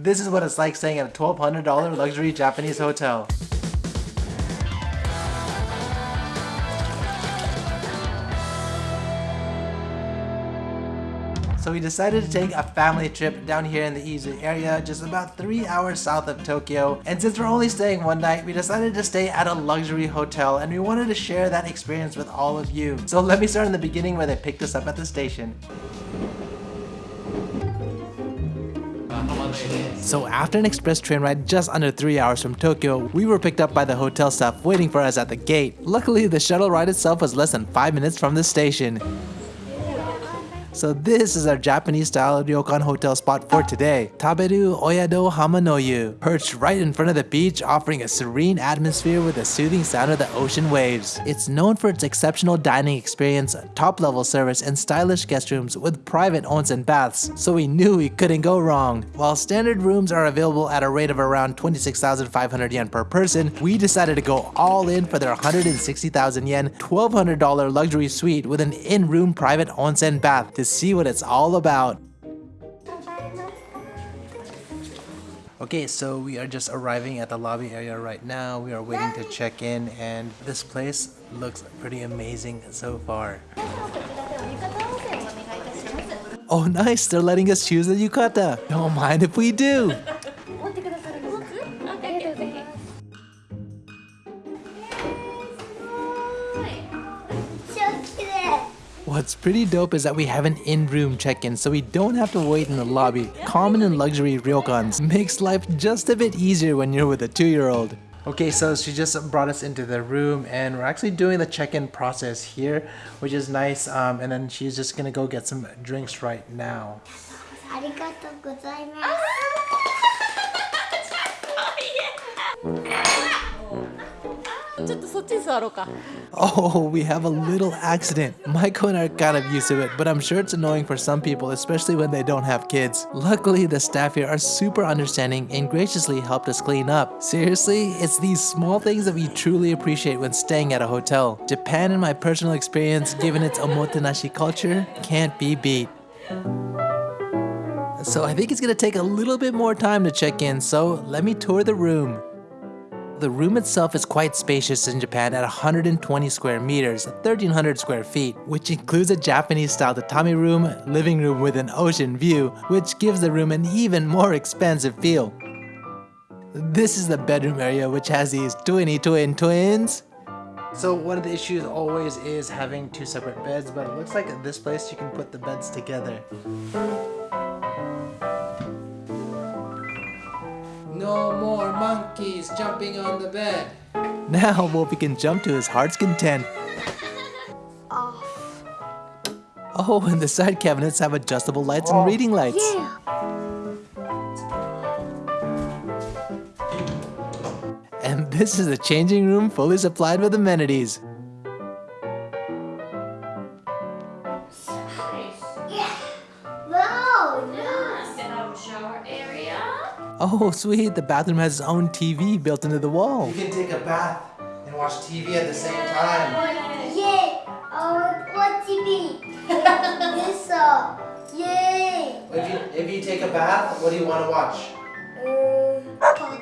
This is what it's like staying at a $1,200 luxury Japanese hotel. So we decided to take a family trip down here in the Izu area, just about 3 hours south of Tokyo. And since we're only staying one night, we decided to stay at a luxury hotel and we wanted to share that experience with all of you. So let me start in the beginning where they picked us up at the station. So after an express train ride just under 3 hours from Tokyo, we were picked up by the hotel staff waiting for us at the gate. Luckily, the shuttle ride itself was less than 5 minutes from the station. So this is our Japanese style ryokan hotel spot for today. Taberu Oyado Hamanoyu, perched right in front of the beach offering a serene atmosphere with the soothing sound of the ocean waves. It's known for its exceptional dining experience, top level service, and stylish guest rooms with private onsen baths, so we knew we couldn't go wrong. While standard rooms are available at a rate of around 26,500 yen per person, we decided to go all in for their 160,000 yen, $1,200 luxury suite with an in-room private onsen bath to see what it's all about. Okay, so we are just arriving at the lobby area right now. We are waiting to check in and this place looks pretty amazing so far. Oh nice, they're letting us choose the yukata. Don't mind if we do. What's pretty dope is that we have an in-room check-in so we don't have to wait in the lobby. Common and luxury ryokans makes life just a bit easier when you're with a two-year-old. Okay, so she just brought us into the room and we're actually doing the check-in process here, which is nice. Um, and then she's just gonna go get some drinks right now. Oh, we have a little accident. Maiko and I are kind of used to it, but I'm sure it's annoying for some people, especially when they don't have kids. Luckily, the staff here are super understanding and graciously helped us clean up. Seriously, it's these small things that we truly appreciate when staying at a hotel. Japan, in my personal experience, given its omotenashi culture, can't be beat. So I think it's gonna take a little bit more time to check in, so let me tour the room. The room itself is quite spacious in Japan at 120 square meters, 1300 square feet, which includes a Japanese style tatami room, living room with an ocean view, which gives the room an even more expansive feel. This is the bedroom area which has these twinny twin twins. So one of the issues always is having two separate beds, but it looks like at this place you can put the beds together. No more monkeys jumping on the bed. Now Wolfie can jump to his heart's content. Off. Oh, and the side cabinets have adjustable lights and oh, reading lights. And this is a changing room fully supplied with amenities. Oh, sweet, the bathroom has its own TV built into the wall. You can take a bath and watch TV at the same time. Yay! I want watch TV. this uh, yay! If you, if you take a bath, what do you want to watch? Um,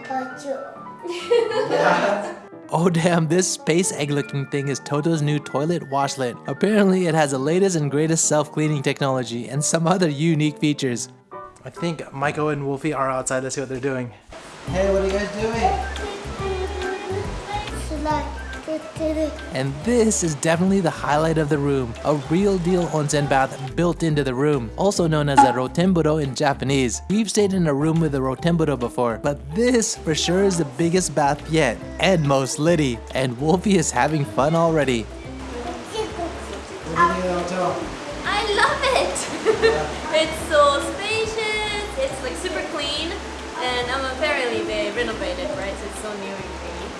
Pikachu. Yeah. Oh damn, this space egg looking thing is Toto's new toilet washlet. Apparently it has the latest and greatest self-cleaning technology and some other unique features. I think Maiko and Wolfie are outside Let's see what they're doing. Hey, what are you guys doing? And this is definitely the highlight of the room, a real deal onsen bath built into the room, also known as a rotemburo in Japanese. We've stayed in a room with a rotemburo before, but this for sure is the biggest bath yet, and most litty, and Wolfie is having fun already. Right? So it's so new and clean.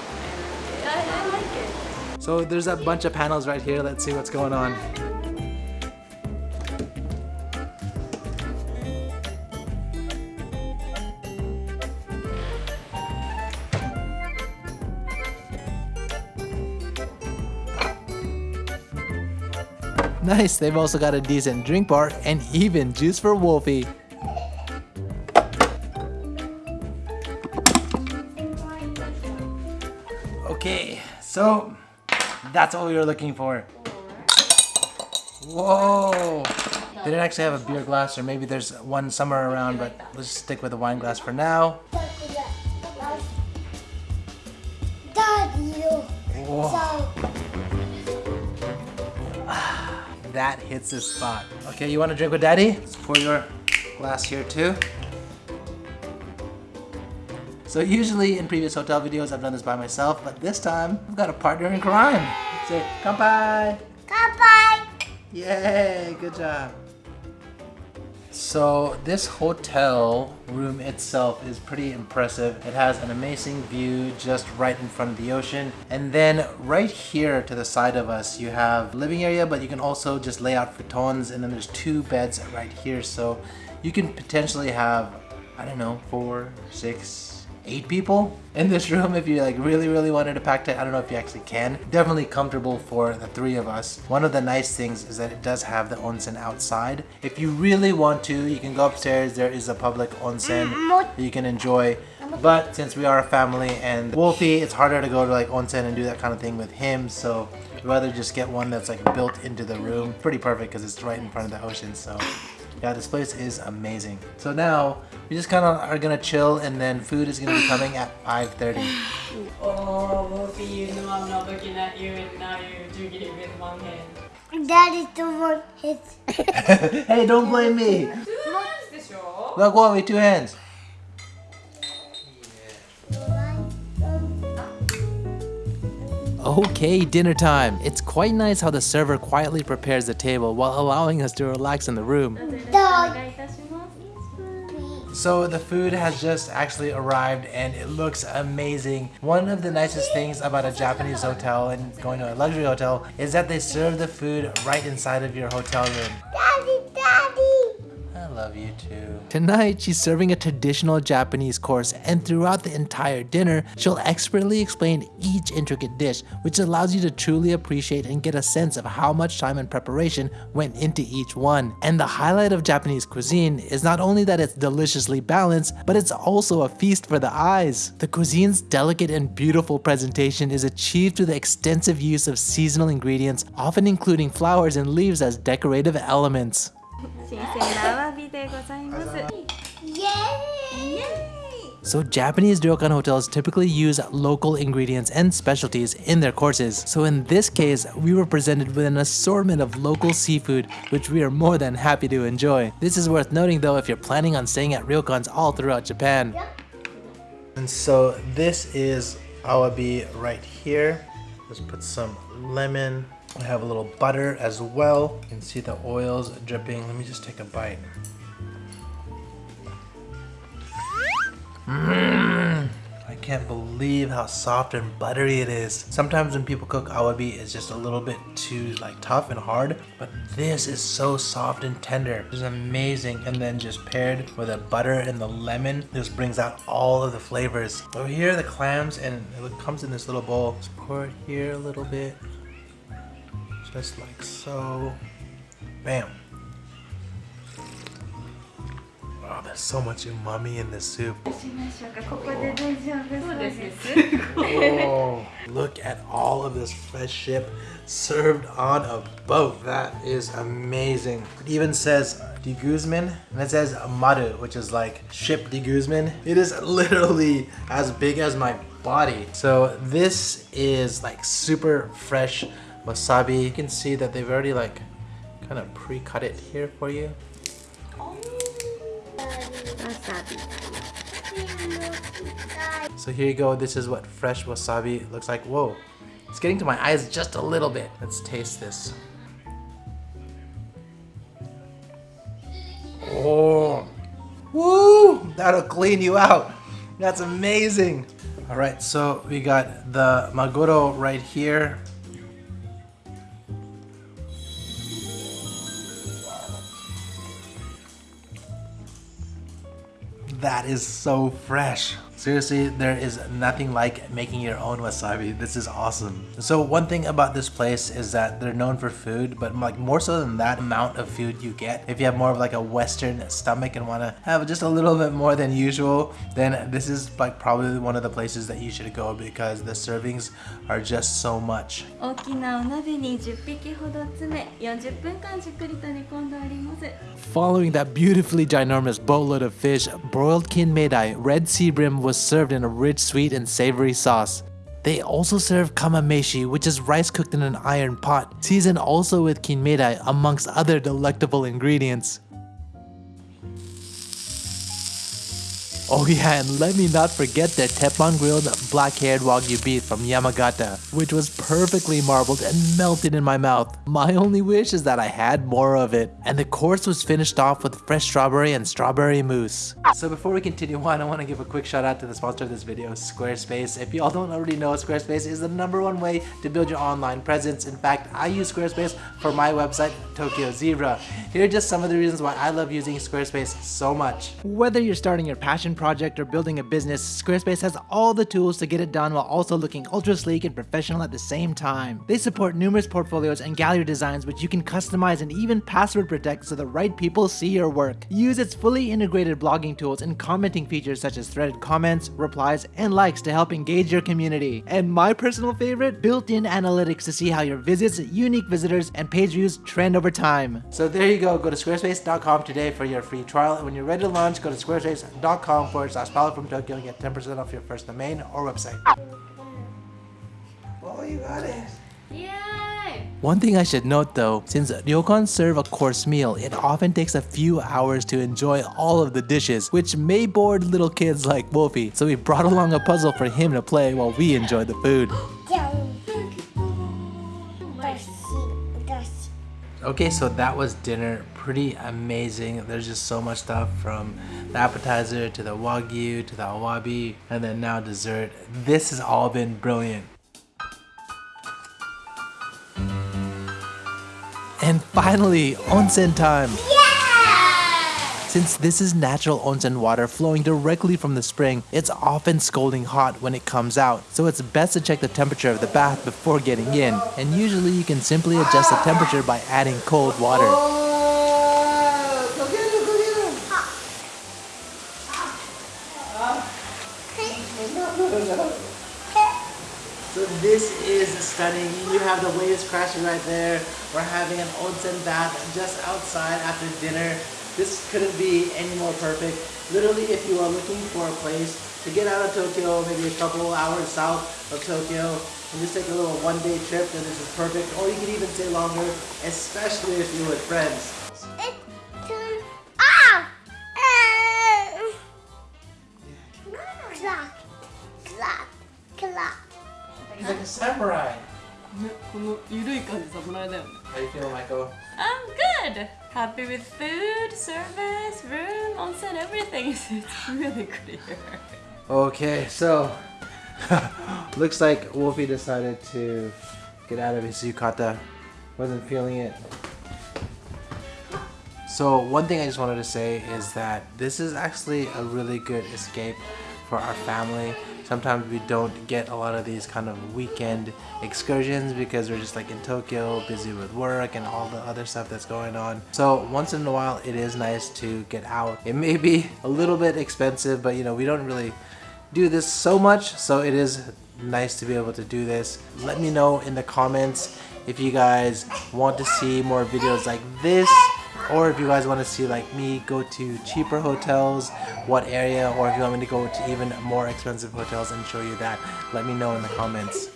And I, I like it. So there's a bunch of panels right here, let's see what's going on. Nice, they've also got a decent drink bar and even juice for Wolfie. So that's what we were looking for. Whoa! They didn't actually have a beer glass, or maybe there's one somewhere around, but let's stick with the wine glass for now. Daddy, Whoa, so that hits the spot. Okay, you want to drink with daddy? Let's pour your glass here too. So usually in previous hotel videos I've done this by myself, but this time I've got a partner in crime. Say, kanpai! bye. Yay, good job. So this hotel room itself is pretty impressive. It has an amazing view just right in front of the ocean. And then right here to the side of us, you have living area, but you can also just lay out futons and then there's two beds right here. So you can potentially have, I don't know, four, six, eight people in this room if you like really really wanted to pack it. I don't know if you actually can. Definitely comfortable for the three of us. One of the nice things is that it does have the onsen outside. If you really want to, you can go upstairs. There is a public onsen mm-hmm. that you can enjoy. But since we are a family and Wolfie, it's harder to go to like onsen and do that kind of thing with him. So we'd rather just get one that's like built into the room. Pretty perfect because it's right in front of the ocean. So yeah, this place is amazing. So now we just kind of are gonna chill and then food is gonna be coming at 5.30. Oh, Wolfie, you know I'm not looking at you and now you're drinking it with one hand. Daddy, the one hits. hey, don't blame me. 2 hands でしょ Look, Wolfie, two hands. Okay, dinner time. It's quite nice how the server quietly prepares the table while allowing us to relax in the room. Dog. So the food has just actually arrived and it looks amazing. One of the nicest things about a Japanese hotel and going to a luxury hotel is that they serve the food right inside of your hotel room. Daddy, daddy. I love you too. Tonight, she's serving a traditional Japanese course, and throughout the entire dinner, she'll expertly explain each intricate dish, which allows you to truly appreciate and get a sense of how much time and preparation went into each one. And the highlight of Japanese cuisine is not only that it's deliciously balanced, but it's also a feast for the eyes. The cuisine's delicate and beautiful presentation is achieved through the extensive use of seasonal ingredients, often including flowers and leaves as decorative elements. So Japanese ryokan hotels typically use local ingredients and specialties in their courses. So in this case, we were presented with an assortment of local seafood, which we are more than happy to enjoy. This is worth noting though if you're planning on staying at ryokans all throughout Japan. And so this is awabi right here. Let's put some lemon, I have a little butter as well. You can see the oils dripping. Let me just take a bite. Mmm. I can't believe how soft and buttery it is. Sometimes when people cook awabi, it's just a little bit too like tough and hard, but this is so soft and tender. It's amazing. And then just paired with the butter and the lemon, this brings out all of the flavors. Over here, the clams, and it comes in this little bowl. Let's pour it here a little bit just like so. Bam. Oh, there's so much umami in this soup. Oh. Look at all of this fresh ship served on a boat. That is amazing. It even says de Guzman and it says Maru, which is like ship de Guzman. It is literally as big as my body. So this is like super fresh wasabi. You can see that they've already like kind of pre-cut it here for you. Oh, so here you go, this is what fresh wasabi looks like. Whoa, it's getting to my eyes just a little bit. Let's taste this. Oh, woo, that'll clean you out. That's amazing. All right, so we got the maguro right here. That is so fresh. Seriously, there is nothing like making your own wasabi. This is awesome. So one thing about this place is that they're known for food, but like more so than that amount of food you get. If you have more of like a Western stomach and want to have just a little bit more than usual, then this is like probably one of the places that you should go because the servings are just so much. 大きなお鍋に10匹ほど詰め40分間じっくりと煮込んでおります Following that beautifully ginormous boatload of fish, broiled kinmedai red sea bream was served in a rich, sweet, and savory sauce. They also serve kamameshi, which is rice cooked in an iron pot, seasoned also with kinmedai amongst other delectable ingredients. Oh yeah, and let me not forget the Teppan grilled black-haired Wagyu beef from Yamagata, which was perfectly marbled and melted in my mouth. My only wish is that I had more of it. And the course was finished off with fresh strawberry and strawberry mousse. So before we continue on, I want to give a quick shout out to the sponsor of this video, Squarespace. If y'all don't already know, Squarespace is the number one way to build your online presence. In fact, I use Squarespace for my website, Tokyo Zebra. Here are just some of the reasons why I love using Squarespace so much. Whether you're starting your passion project or building a business, Squarespace has all the tools to get it done while also looking ultra sleek and professional at the same time. They support numerous portfolios and gallery designs which you can customize and even password protect so the right people see your work. Use its fully integrated blogging tools and commenting features such as threaded comments, replies, and likes to help engage your community. And my personal favorite, built-in analytics to see how your visits, unique visitors, and page views trend over time. So there you go, go to squarespace.com today for your free trial. And when you're ready to launch, go to squarespace.com forward slash Paolo from Tokyo and get 10% off your first domain or website. Oh, you got it. Yay! One thing I should note though, since ryokans serve a course meal, it often takes a few hours to enjoy all of the dishes, which may bore little kids like Wolfie, so we brought along a puzzle for him to play while we enjoy the food. Okay, so that was dinner. Pretty amazing. There's just so much stuff from the appetizer to the wagyu to the awabi and then now dessert. This has all been brilliant. And finally, onsen time. Since this is natural onsen water flowing directly from the spring, it's often scalding hot when it comes out, so it's best to check the temperature of the bath before getting in, and usually you can simply adjust the temperature by adding cold water. Waves crashing right there. We're having an onsen bath just outside after dinner. This couldn't be any more perfect. Literally, if you are looking for a place to get out of Tokyo, maybe a couple hours south of Tokyo, and just take a little one-day trip, then this is perfect. Or you can even stay longer, especially if you're with friends. with. How you feeling, Maiko? I'm good. Happy with food, service, room, onsen, everything. It's really good here. Okay, so looks like Wolfie decided to get out of his yukata. Wasn't feeling it. So one thing I just wanted to say is that this is actually a really good escape for our family Sometimes we don't get a lot of these kind of weekend excursions because we're just like in Tokyo, busy with work and all the other stuff that's going on. So once in a while, it is nice to get out. It may be a little bit expensive, but you know, we don't really do this so much, so it is nice to be able to do this. Let me know in the comments if you guys want to see more videos like this or if you guys want to see like me go to cheaper hotels, what area, or if you want me to go to even more expensive hotels and show you that, let me know in the comments.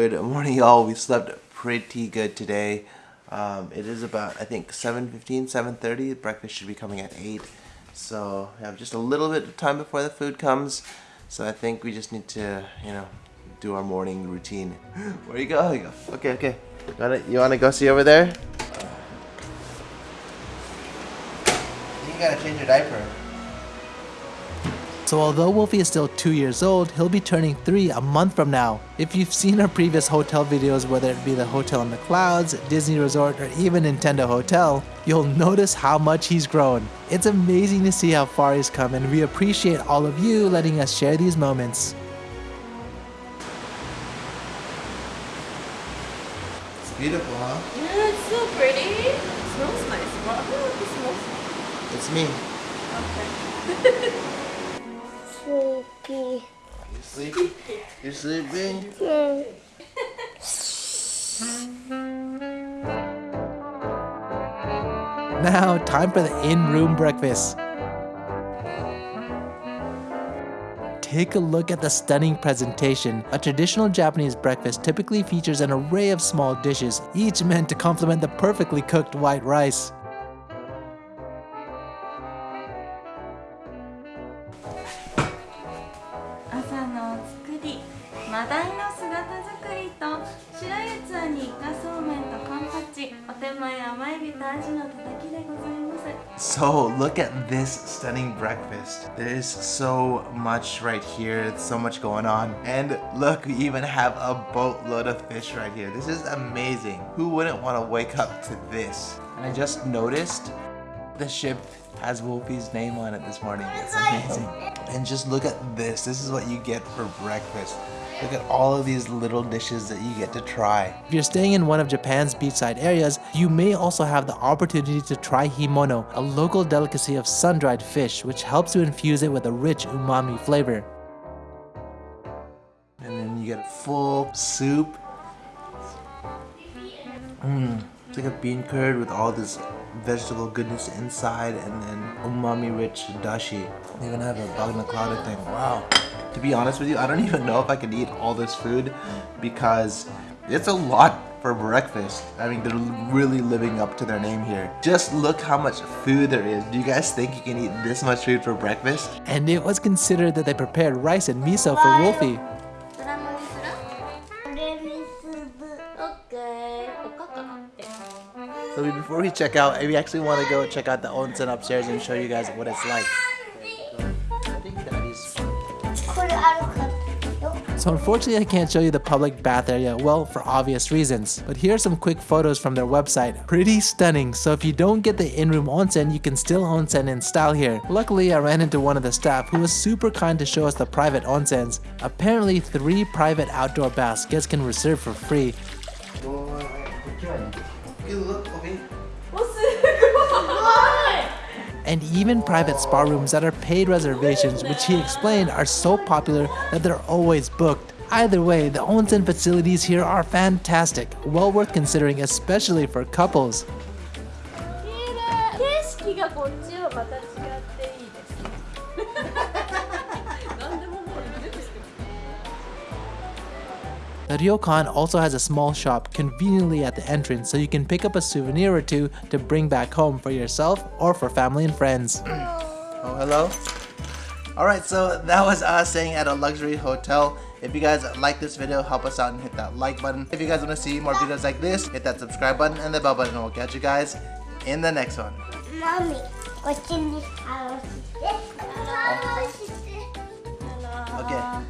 Good morning, y'all. We slept pretty good today. Um, it is about, I think, 7.15, 7.30. Breakfast should be coming at 8. So we have just a little bit of time before the food comes. So I think we just need to, you know, do our morning routine. Where you go? You go. Okay, okay. You wanna, you wanna go see over there? You gotta change your diaper. So although Wolfie is still 2 years old, he'll be turning 3 a month from now. If you've seen our previous hotel videos, whether it be the Hotel in the Clouds, Disney Resort, or even Nintendo Hotel, you'll notice how much he's grown. It's amazing to see how far he's come and we appreciate all of you letting us share these moments. It's beautiful, huh? Yeah, it's so pretty. It smells nice. Wow, it smells It's me. Okay. Sleepy. You sleepy? You sleeping? Mm. Now, time for the in-room breakfast. Take a look at the stunning presentation. A traditional Japanese breakfast typically features an array of small dishes, each meant to complement the perfectly cooked white rice. This stunning breakfast. There is so much right here, so much going on. And look, we even have a boatload of fish right here. This is amazing. Who wouldn't want to wake up to this? And I just noticed the ship has Wolfie's name on it this morning. It's amazing. And just look at this. This is what you get for breakfast. Look at all of these little dishes that you get to try. If you're staying in one of Japan's beachside areas, you may also have the opportunity to try himono, a local delicacy of sun-dried fish, which helps to infuse it with a rich umami flavor. And then you get a full soup. Mmm, it's like a bean curd with all this vegetable goodness inside and then umami rich dashi. They even have a bagna clouded thing. Wow to be honest with you, I don't even know if I can eat all this food because it's a lot for breakfast. I mean, they're really living up to their name here. Just look how much food there is. Do you guys think you can eat this much food for breakfast? And it was considered that they prepared rice and miso for Wolfie. So before we check out, we actually want to go check out the onsen upstairs and show you guys what it's like. So unfortunately I can't show you the public bath area, well, for obvious reasons. But here are some quick photos from their website. Pretty stunning, so if you don't get the in-room onsen, you can still onsen in style here. Luckily, I ran into one of the staff who was super kind to show us the private onsens. Apparently, three private outdoor baths guests can reserve for free. And even private spa rooms that are paid reservations, which he explained are so popular that they're always booked. Either way, the onsen facilities here are fantastic, well worth considering especially for couples. The ryokan also has a small shop conveniently at the entrance so you can pick up a souvenir or two to bring back home for yourself or for family and friends. Oh, hello? Alright, so that was us staying at a luxury hotel. If you guys like this video, help us out and hit that like button. If you guys want to see more videos like this, hit that subscribe button and the bell button and we'll catch you guys in the next one. Mommy, what's in this house? Oh. This house. Okay.